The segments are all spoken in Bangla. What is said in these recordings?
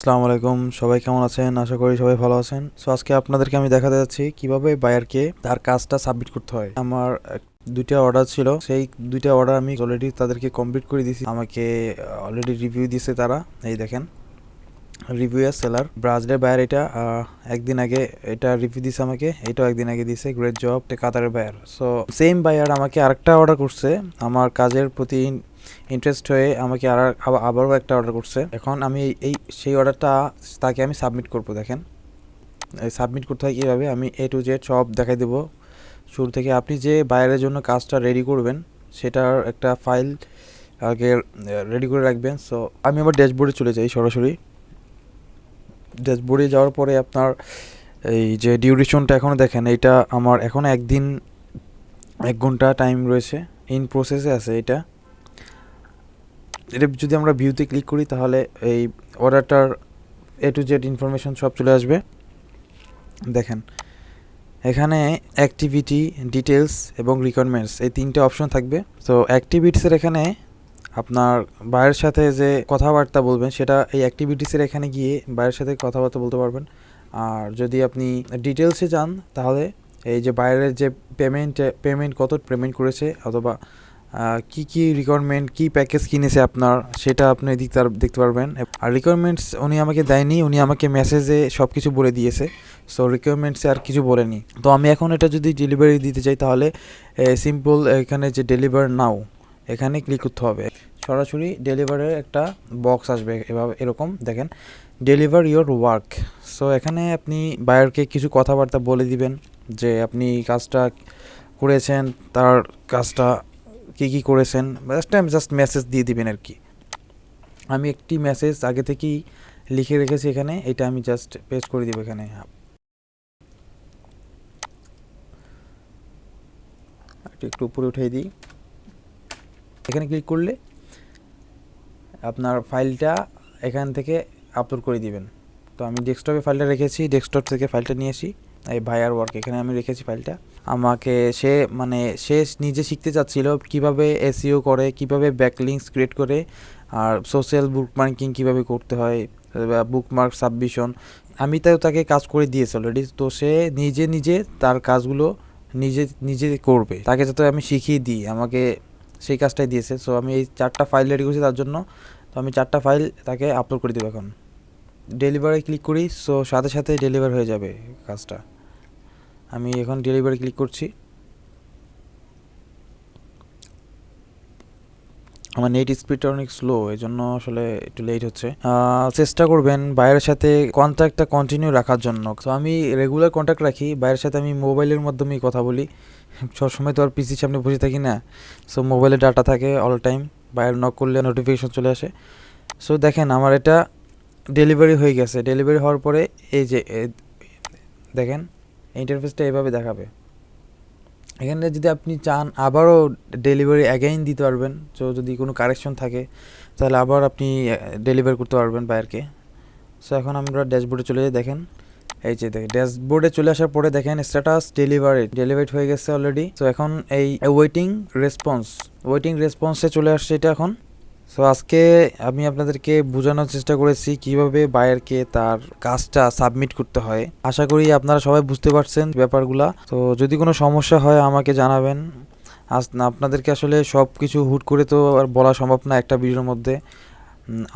আসসালামু আলাইকুম, সবাই কেমন আছেন? আশা করি সবাই ভালো আছেন। সো আজকে আপনাদেরকে আমি দেখাতে যাচ্ছি কীভাবে বায়ারকে তার কাজটা সাবমিট করতে হয়। আমার দুইটা অর্ডার ছিল। সেই দুইটা অর্ডার আমি অলরেডি তাদেরকে কমপ্লিট করে দিয়েছি। আমাকে অলরেডি রিভিউ দিয়েছে তারা। এই দেখেন। রিভিউ এর সেলার ব্রাজিলের বায়ার এটা একদিন আগে এটা রিভিউ দিছে আমাকে। এটাও একদিন আগে দিছে গ্রেট জব কাতারের বায়ার সো সেম বায়ার আমাকে আরেকটা অর্ডার করছে। আমার কাজের প্রতি ইন্টারেস্ট হয়ে আমাকে আর আবারও একটা অর্ডার করছে। এখন আমি এই- সেই অর্ডারটা তাকে আমি সাবমিট করব, দেখেন। সাবমিট করতে হয় কীভাবে? আমি এ টু জেড সব দেখাই দেবো। শুরু থেকে আপনি যে বাইরের জন্য কাজটা রেডি করবেন, সেটার একটা ফাইল আগে রেডি করে রাখবেন। সো আমি আমার ড্যাশবোর্ডে চলে যাই সরাসরি। ড্যাশবোর্ডে যাওয়ার পরে আপনার এই যে ডিউরেশনটা এখনও দেখেন এটা আমার এখনও একদিন, এক ঘণ্টা টাইম রয়েছে। ইন প্রসেসে আছে এটা। এটা যদি আমরা ভিউতে ক্লিক করি, তাহলে এই অর্ডারটার এ টু জেড ইনফরমেশন সব চলে আসবে। দেখেন, এখানে অ্যাক্টিভিটি ডিটেলস এবং রিকোয়ারমেন্টস এই তিনটে অপশন থাকবে। তো অ্যাক্টিভিটিসের এখানে আপনার বায়ের সাথে যে কথাবার্তা বলবেন, সেটা এই অ্যাক্টিভিটিসের এখানে গিয়ে বাইরের সাথে কথাবার্তা বলতে পারবেন। আর যদি আপনি ডিটেলসে যান, তাহলে এই যে বাইরের যে পেমেন্ট পেমেন্ট কত পেমেন্ট করেছে, অথবা কি কি রিকোয়ারমেন্ট কি প্যাকেজ কিনেছে আপনার, সেটা আপনি পার- দেখতে পারবেন। আর রিকোয়ারমেন্টস উনি আমাকে দেয়নি, উনি আমাকে মেসেজে সব কিছু বলে দিয়েছে। সো রিকোয়ারমেন্টসে আর কিছু বলেনি। তো আমি এখন এটা যদি ডেলিভারি দিতে চাই তাহলে সিম্পল এখানে যে ডেলিভার নাও এখানে ক্লিক করতে হবে। সরাসরি ডেলিভারের একটা বক্স আসবে এভাবে, এরকম, দেখেন। ডেলিভার ইওর ওয়ার্ক সো এখানে আপনি বায়ারকে কিছু কথাবার্তা বলে দিবেন যে আপনি কাজটা করেছেন, তার কাজটা কী কী করেছেন জাস্ট আমি জাস্ট মেসেজ দিয়ে দিবেন আর কি। আমি একটি মেসেজ আগে থেকেই লিখে রেখেছি এখানে, এটা আমি জাস্ট পেস্ট করে দিব এখানে। একটু উপরে উঠিয়ে দিই। এখানে ক্লিক করলে আপনার ফাইলটা এখান থেকে আপলোড করে দিবেন। তো আমি ডেস্কটপে ফাইলটা রেখেছি ডেস্কটপ থেকে ফাইলটা নিয়েছি এই ভাইয়ার ওয়ার্ক এখানে আমি রেখেছি ফাইলটা আমাকে সে মানে সে নিজে শিখতে চাচ্ছিল কীভাবে এসিও করে, কীভাবে ব্যাকলিংস ক্রিয়েট করে, আর সোশ্যাল বুকমার্কিং কীভাবে করতে হয় বুকমার্ক সাবমিশন আমি তাও তাকে কাজ করে দিয়েছি অলরেডি তো সে নিজে নিজে তার কাজগুলো নিজে নিজে করবে। তাকে যাতে আমি শিখিয়ে দিই, আমাকে সেই কাজটাই দিয়েছে। সো আমি এই চারটা ফাইল রেডি করছি তার জন্য। তো আমি চারটা ফাইল তাকে আপলোড করে দেবো এখন। ডেলিভারি ক্লিক করি সো সাথে সাথে ডেলিভার হয়ে যাবে কাজটা। আমি এখন ডেলিভারি ক্লিক করছি। আমার নেট স্পিডটা অনেক স্লো এই জন্য আসলে একটু লেট হচ্ছে। চেষ্টা করবেন বাইরের সাথে কন্ট্যাক্টটা কন্টিনিউ রাখার জন্য। তো আমি রেগুলার কন্ট্যাক্ট রাখি, বাইরের সাথে আমি মোবাইলের মাধ্যমেই কথা বলি। সবসময় তো আর পিসির সামনে বসে থাকি না। সো মোবাইলে ডাটা থাকে অল টাইম বাইরে নক করলে নোটিফিকেশন চলে আসে। সো দেখেন আমার এটা ডেলিভারি হয়ে গেছে। ডেলিভারি হওয়ার পরে এই যে দেখেন ইন্টারফেসটা এভাবে দেখাবে। এখানে যদি আপনি চান আবারও ডেলিভারি অ্যাগেইন দিতে পারবেন তো যদি কোনো কারেকশন থাকে, তাহলে আবার আপনি ডেলিভারি করতে পারবেন বায়ারকে সো এখন আমরা ড্যাশবোর্ডে চলে যাই, দেখেন। এই যে দেখেন ড্যাশবোর্ডে চলে আসার পরে দেখেন স্ট্যাটাস ডেলিভারি ডেলিভারি হয়ে গেছে অলরেডি তো এখন এই ওয়েটিং রেসপন্স ওয়েটিং রেসপন্সে চলে আসছে এটা এখন। সো আজকে আমি আপনাদেরকে বোঝানোর চেষ্টা করেছি কীভাবে বায়ারকে তার কাজটা সাবমিট করতে হয়। আশা করি আপনারা সবাই বুঝতে পারছেন ব্যাপারগুলা। তো যদি কোনো সমস্যা হয় আমাকে জানাবেন। আজ আপনাদেরকে আসলে সব কিছু হুট করে তো আর বলা সম্ভব না একটা ভিডিওর মধ্যে।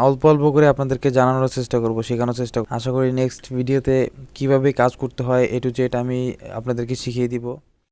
অল্প অল্প করে আপনাদেরকে জানানোর চেষ্টা করব, শেখানোর চেষ্টা। আশা করি নেক্সট ভিডিওতে কীভাবে কাজ করতে হয় এ টু জেড আমি আপনাদেরকে শিখিয়ে দিব।